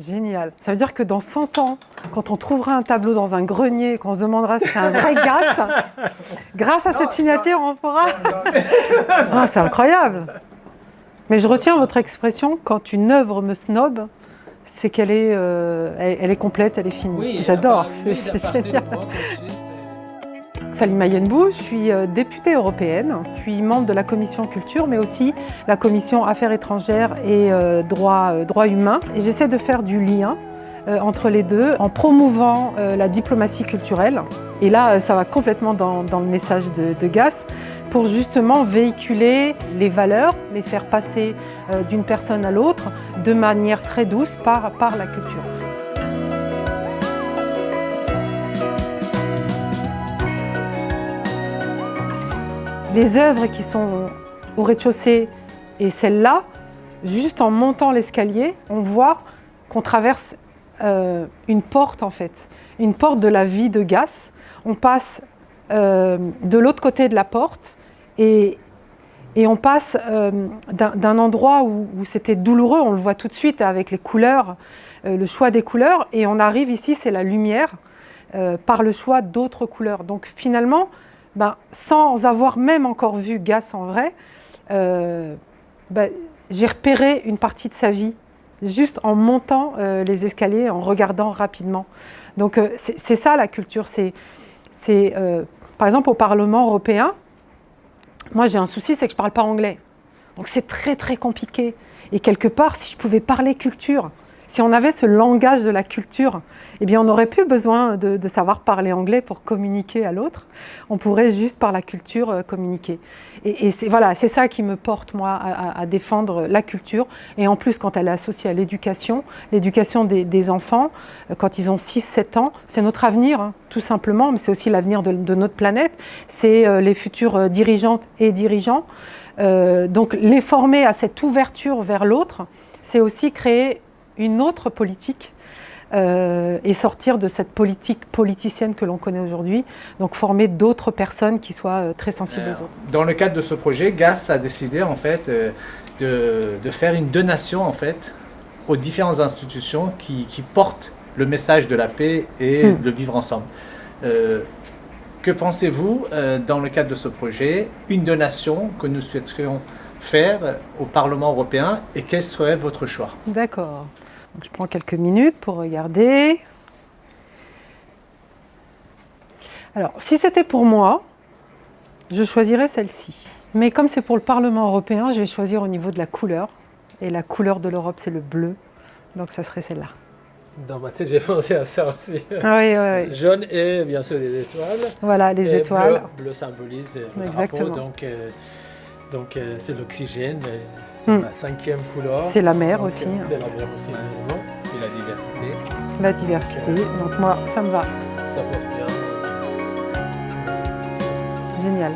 Génial. Ça veut dire que dans 100 ans, quand on trouvera un tableau dans un grenier, qu'on se demandera si c'est un vrai Gas, grâce à cette signature, on pourra... Ah, c'est incroyable. Mais je retiens votre expression, quand une œuvre me snob, c'est qu'elle est, euh, elle, elle est complète, elle est finie. Oui, J'adore, c'est génial. Salima Yenbou, je suis euh, députée européenne, je suis membre de la commission culture, mais aussi la commission affaires étrangères et euh, droits, euh, droits humains. J'essaie de faire du lien entre les deux en promouvant la diplomatie culturelle. Et là, ça va complètement dans, le message de, de Gass pour justement véhiculer les valeurs, les faire passer d'une personne à l'autre de manière très douce par, par la culture. Les œuvres qui sont au rez-de-chaussée et celles-là, juste en montant l'escalier, on voit qu'on traverse euh, une porte en fait, une porte de la vie de Gass. On passe euh, de l'autre côté de la porte et, et on passe euh, d'un endroit où, où c'était douloureux, on le voit tout de suite avec les couleurs, le choix des couleurs, et on arrive ici, c'est la lumière, par le choix d'autres couleurs. Donc finalement, ben, sans avoir même encore vu Gass en vrai, euh, ben, j'ai repéré une partie de sa vie, juste en montant euh, les escaliers, en regardant rapidement. Donc euh, c'est ça la culture, c'est, par exemple au Parlement européen, moi j'ai un souci, c'est que je ne parle pas anglais. Donc c'est très très compliqué. Et quelque part, si je pouvais parler culture, si on avait ce langage de la culture, eh bien on n'aurait plus besoin de, savoir parler anglais pour communiquer à l'autre. On pourrait juste par la culture euh, communiquer. Et, c'est voilà, c'est ça qui me porte moi à, défendre la culture. Et en plus, quand elle est associée à l'éducation, l'éducation des, enfants, euh, quand ils ont 6-7 ans, c'est notre avenir, hein, tout simplement, mais c'est aussi l'avenir de, notre planète. C'est euh, les futurs dirigeantes et dirigeants. Donc les former à cette ouverture vers l'autre, c'est aussi créer une autre politique euh, et sortir de cette politique politicienne que l'on connaît aujourd'hui, donc former d'autres personnes qui soient euh, très sensibles aux autres. Dans le cadre de ce projet, GAS a décidé en fait euh, de, de faire une donation en fait aux différentes institutions qui, qui portent le message de la paix et Mm. de vivre ensemble. Euh, que pensez-vous euh, dans le cadre de ce projet, une donation que nous souhaiterions faire au Parlement européen et quel serait votre choix D'accord. Je prends quelques minutes pour regarder. Alors, si c'était pour moi, je choisirais celle-ci. Mais comme c'est pour le Parlement européen, je vais choisir au niveau de la couleur. Et la couleur de l'Europe, c'est le bleu. Donc, ça serait celle-là. Dans ma tête, j'ai pensé à ça aussi. Ah oui, oui, oui. Jaune et bien sûr les étoiles. Voilà, les Et étoiles. Bleu, bleu symbolise le Exactement. drapeau, donc euh, donc euh, c'est l'oxygène, euh, c'est Hmm. la cinquième couleur. C'est la mer Donc, aussi, euh, hein. C'est la mer aussi, évidemment. Et la diversité, la diversité. Donc, moi, ça me va. ça porte bien. Génial.